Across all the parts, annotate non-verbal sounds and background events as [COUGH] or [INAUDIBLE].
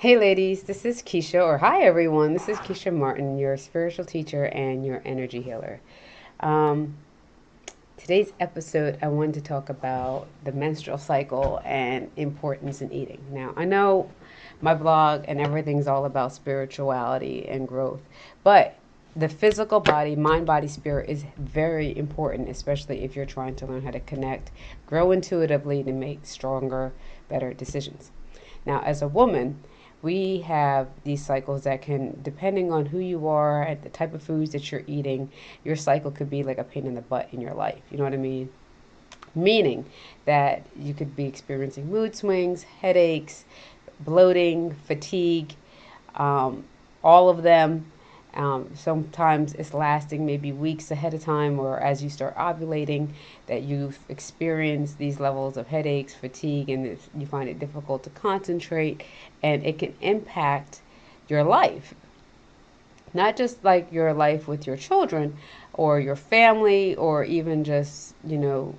Hey, ladies, this is Keisha, or hi, everyone. This is Keisha Martin, your spiritual teacher and your energy healer. Um, today's episode, I wanted to talk about the menstrual cycle and importance in eating. Now, I know my blog and everything's all about spirituality and growth, but the physical body, mind, body, spirit is very important, especially if you're trying to learn how to connect, grow intuitively to make stronger, better decisions. Now, as a woman, we have these cycles that can, depending on who you are and the type of foods that you're eating, your cycle could be like a pain in the butt in your life. You know what I mean? Meaning that you could be experiencing mood swings, headaches, bloating, fatigue, um, all of them um, sometimes it's lasting maybe weeks ahead of time, or as you start ovulating, that you've experienced these levels of headaches, fatigue, and you find it difficult to concentrate, and it can impact your life. Not just like your life with your children or your family, or even just, you know,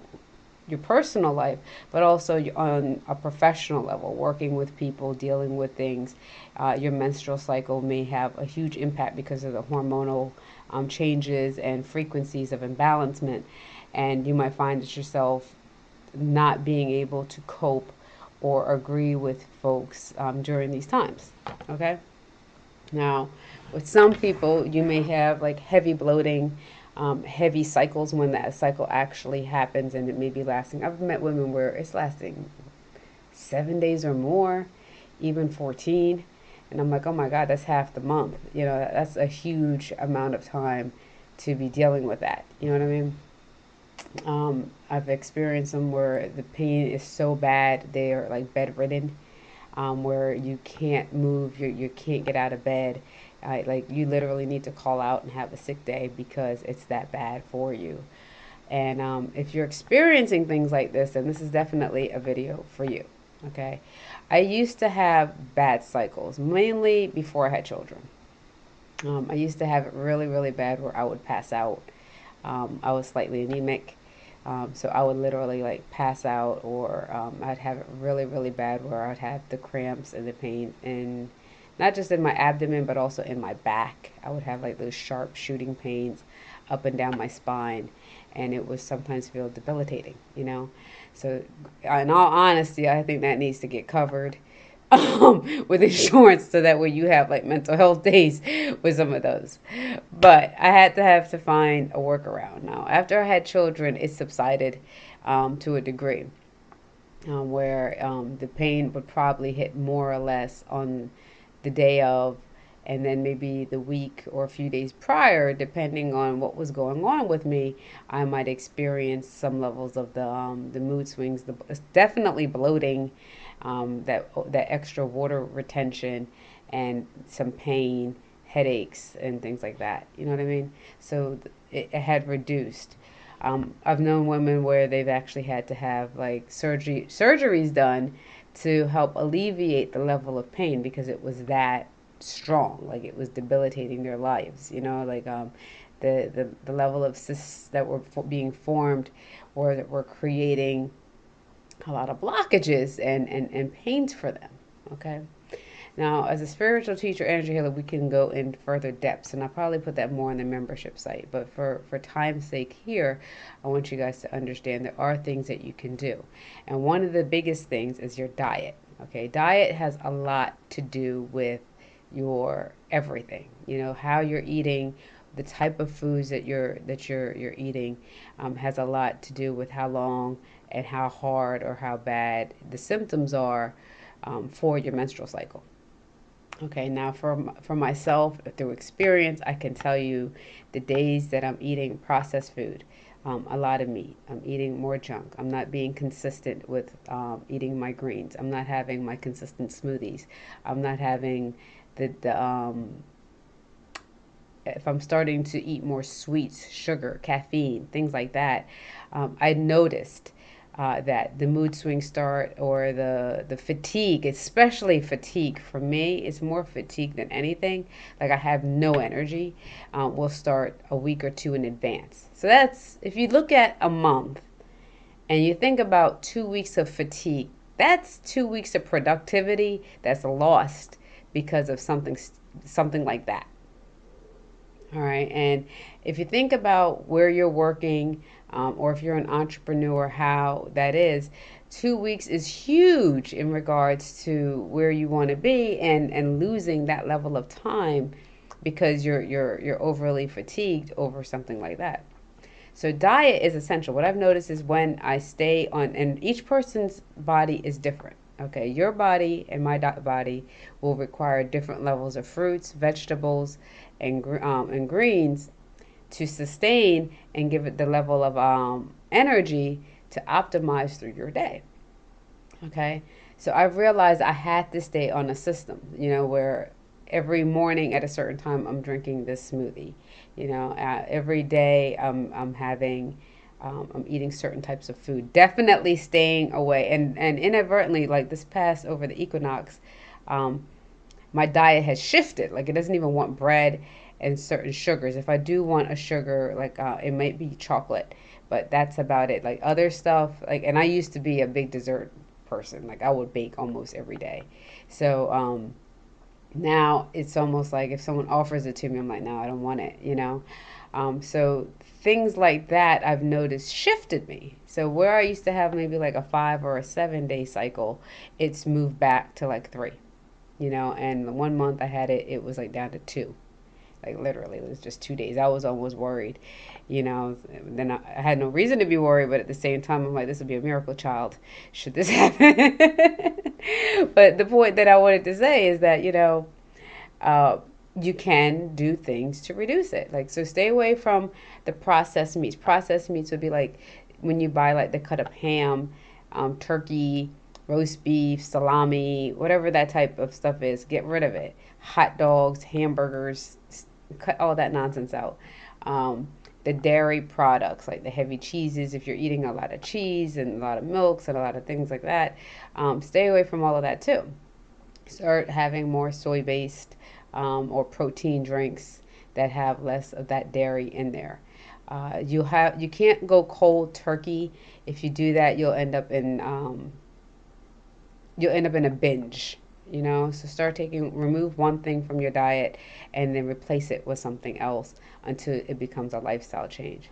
your personal life, but also on a professional level, working with people, dealing with things. Uh, your menstrual cycle may have a huge impact because of the hormonal um, changes and frequencies of imbalancement. And you might find it yourself not being able to cope or agree with folks um, during these times. Okay? Now, with some people, you may have like heavy bloating um, heavy cycles when that cycle actually happens and it may be lasting. I've met women where it's lasting seven days or more, even 14. And I'm like, oh my God, that's half the month. You know, that's a huge amount of time to be dealing with that. You know what I mean? Um, I've experienced them where the pain is so bad, they are like bedridden, um, where you can't move, you, you can't get out of bed I, like you literally need to call out and have a sick day because it's that bad for you. And um, if you're experiencing things like this, then this is definitely a video for you. Okay. I used to have bad cycles, mainly before I had children. Um, I used to have it really, really bad where I would pass out. Um, I was slightly anemic. Um, so I would literally like pass out, or um, I'd have it really, really bad where I'd have the cramps and the pain and not just in my abdomen, but also in my back. I would have like those sharp shooting pains up and down my spine, and it was sometimes feel debilitating, you know. So, in all honesty, I think that needs to get covered [LAUGHS] um, with insurance so that way you have like mental health [LAUGHS] days with some of those. But I had to have to find a workaround. Now, after I had children, it subsided um, to a degree. Um, where um, the pain would probably hit more or less on the day of and then maybe the week or a few days prior, depending on what was going on with me, I might experience some levels of the um, the mood swings. The definitely bloating, um, that that extra water retention, and some pain, headaches, and things like that. You know what I mean? So it, it had reduced. Um, I've known women where they've actually had to have like surgery surgeries done to help alleviate the level of pain because it was that strong like it was debilitating their lives you know like um the the, the level of cysts that were being formed or that were creating a lot of blockages and and and pains for them okay now, as a spiritual teacher, energy healer, we can go in further depths, and I'll probably put that more on the membership site. But for, for time's sake here, I want you guys to understand there are things that you can do. And one of the biggest things is your diet. Okay, diet has a lot to do with your everything. You know, how you're eating, the type of foods that you're that you're you're eating um, has a lot to do with how long and how hard or how bad the symptoms are um, for your menstrual cycle. Okay, now for, for myself, through experience, I can tell you the days that I'm eating processed food, um, a lot of meat. I'm eating more junk. I'm not being consistent with um, eating my greens. I'm not having my consistent smoothies. I'm not having the, the um, if I'm starting to eat more sweets, sugar, caffeine, things like that, um, I noticed uh, that the mood swings start or the the fatigue, especially fatigue for me, it's more fatigue than anything. Like I have no energy. Um, will start a week or two in advance. So that's if you look at a month and you think about two weeks of fatigue, that's two weeks of productivity that's lost because of something something like that. All right, and if you think about where you're working, um, or if you're an entrepreneur, how that is, two weeks is huge in regards to where you want to be, and and losing that level of time because you're you're you're overly fatigued over something like that. So diet is essential. What I've noticed is when I stay on, and each person's body is different. Okay, your body and my body will require different levels of fruits, vegetables, and um, and greens to sustain and give it the level of um, energy to optimize through your day. Okay, so I've realized I had to stay on a system, you know, where every morning at a certain time I'm drinking this smoothie. You know, uh, every day I'm, I'm having, um, I'm eating certain types of food. Definitely staying away. And, and inadvertently, like this past over the equinox, um, my diet has shifted. Like it doesn't even want bread and certain sugars. If I do want a sugar, like uh, it might be chocolate, but that's about it. Like other stuff, like, and I used to be a big dessert person. Like I would bake almost every day. So, um, now it's almost like if someone offers it to me, I'm like, no, I don't want it, you know? Um, so things like that I've noticed shifted me. So where I used to have maybe like a five or a seven day cycle, it's moved back to like three, you know? And one month I had it, it was like down to two. Like literally, it was just two days. I was almost worried, you know. Then I, had no reason to be worried, but at the same time, I'm like, this would be a miracle child, should this [LAUGHS] happen. but the point that I wanted to say is that you know, uh, you can do things to reduce it. Like so, stay away from the processed meats. Processed meats would be like when you buy like the cut up ham, um, turkey, roast beef, salami, whatever that type of stuff is. Get rid of it. Hot dogs, hamburgers, cut all that nonsense out. Um, the dairy products, like the heavy cheeses, if you're eating a lot of cheese and a lot of milks and a lot of things like that, um, stay away from all of that too. Start having more soy based um, or protein drinks that have less of that dairy in there. Uh, you have you can't go cold turkey. If you do that, you'll end up in um, you'll end up in a binge you know? So start taking remove one thing from your diet and then replace it with something else until it becomes a lifestyle change.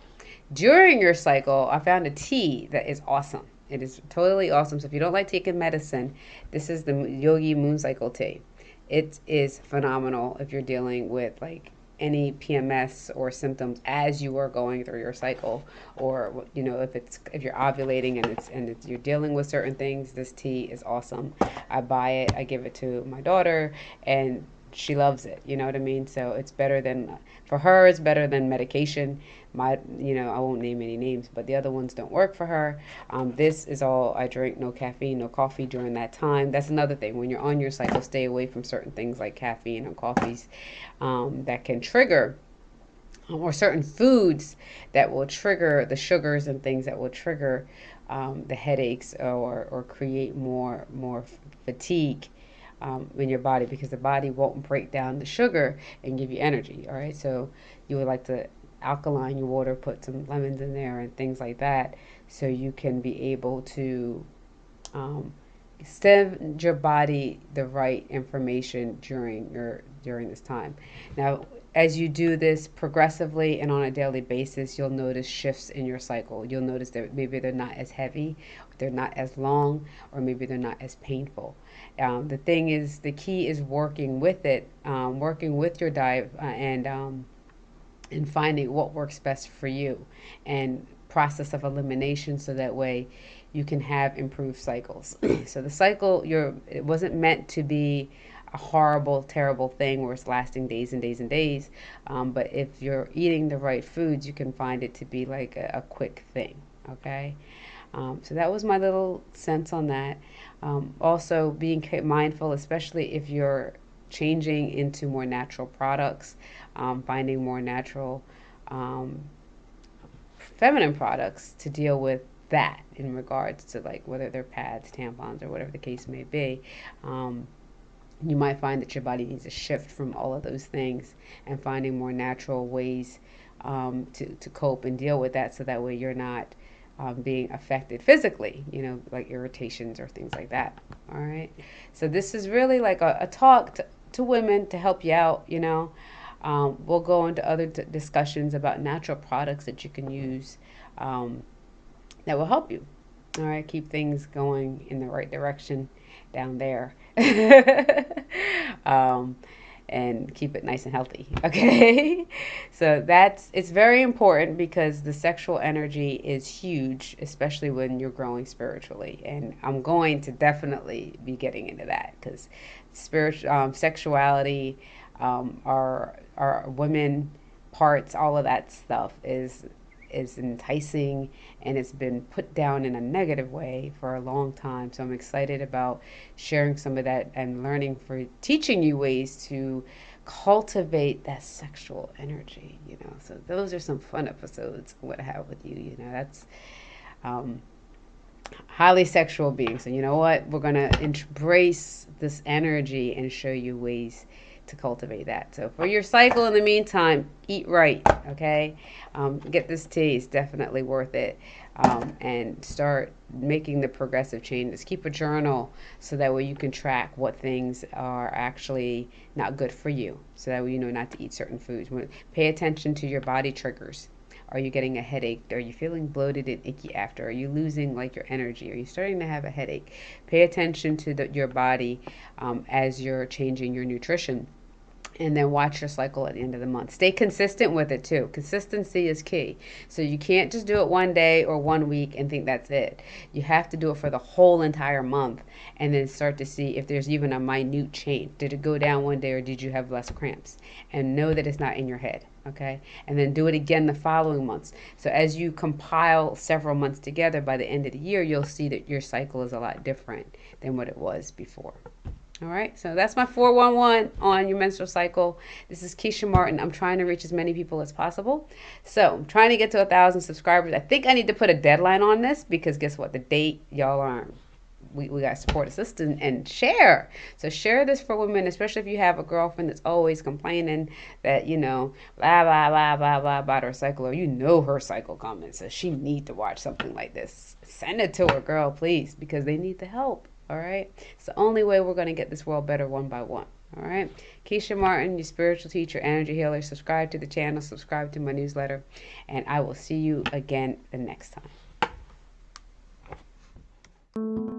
During your cycle i found a tea that is awesome. It is totally awesome. So if you don't like taking medicine this is the yogi moon cycle tea. It is phenomenal if you're dealing with like any PMS or symptoms as you are going through your cycle, or you know if it's if you're ovulating and it's and it's, you're dealing with certain things. This tea is awesome. I buy it. I give it to my daughter, and she loves it. You know what I mean? So it's better than for her. It's better than medication. My, you know, I won't name any names, but the other ones don't work for her. Um, this is all I drink. No caffeine, no coffee during that time. That's another thing. When you're on your cycle, stay away from certain things like caffeine and coffees um, that can trigger or certain foods that will trigger the sugars and things that will trigger um, the headaches or, or create more more fatigue um, in your body because the body won't break down the sugar and give you energy. All right, so you would like to alkaline your water, put some lemons in there and things like that, so you can be able to um, send your body the right information during your during this time. Now, as you do this progressively and on a daily basis, you'll notice shifts in your cycle. You'll notice that maybe they're not as heavy, they're not as long, or maybe they're not as painful. Um, the thing is, the key is working with it, um, working with your diet, uh, and um, and finding what works best for you, and process of elimination, so that way you can have improved cycles. [CLEARS THROAT] so the cycle, you're it wasn't meant to be a horrible, terrible thing where it's lasting days and days and days. Um, but if you're eating the right foods, you can find it to be like a, a quick thing. Okay. Um, so that was my little sense on that. Um, also, being mindful, especially if you're changing into more natural products, um, finding more natural um, feminine products to deal with that in regards to like whether they're pads, tampons, or whatever the case may be. Um, you might find that your body needs a shift from all of those things and finding more natural ways um, to, to cope and deal with that so that way you're not um, being affected physically, you know, like irritations or things like that. All right. So this is really like a, a talk to, to women to help you out, you know. Um, we'll go into other discussions about natural products that you can use um, that will help you. All right, keep things going in the right direction down there. [LAUGHS] um, and keep it nice and healthy. [LAUGHS] Okay. so that's, it's very important because the sexual energy is huge, especially when you're growing spiritually. And I'm going to definitely be getting into that because spiritual, um, sexuality, um, our, our women parts, all of that stuff is is enticing and it's been put down in a negative way for a long time. So I'm excited about sharing some of that and learning for teaching you ways to cultivate that sexual energy, you know. So those are some fun episodes what I have with you, you know. That's um highly sexual beings. So you know what? We're going to embrace this energy and show you ways to cultivate that. So for your cycle in the meantime, eat right, okay? Um, get this tea, it's definitely worth it. Um, and start making the progressive changes. Keep a journal so that way you can track what things are actually not good for you. So that way you know not to eat certain foods. Pay attention to your body triggers. Are you getting a headache? Are you feeling bloated and icky after? Are you losing like your energy? Are you starting to have a headache? Pay attention to the, your body um, as you're changing your nutrition and then watch your cycle at the end of the month. Stay consistent with it too. Consistency is key. So you can't just do it one day or one week and think that's it. You have to do it for the whole entire month and then start to see if there's even a minute change. Did it go down one day or did you have less cramps? And know that it's not in your head. Okay. And then do it again the following months. So as you compile several months together by the end of the year, you'll see that your cycle is a lot different than what it was before. All right, so that's my 411 on your menstrual cycle. This is Keisha Martin. I'm trying to reach as many people as possible. So I'm trying to get to a thousand subscribers. I think I need to put a deadline on this because guess what? The date y'all aren't. we, we got support assistant and share. So share this for women, especially if you have a girlfriend that's always complaining that, you know, blah blah blah blah blah about her cycle or you know her cycle coming. So she need to watch something like this. Send it to her, girl, please, because they need the help all right? It's the only way we're going to get this world better one by one, all right? Keisha Martin, your spiritual teacher, energy healer. Subscribe to the channel, subscribe to my newsletter, and I will see you again the next time.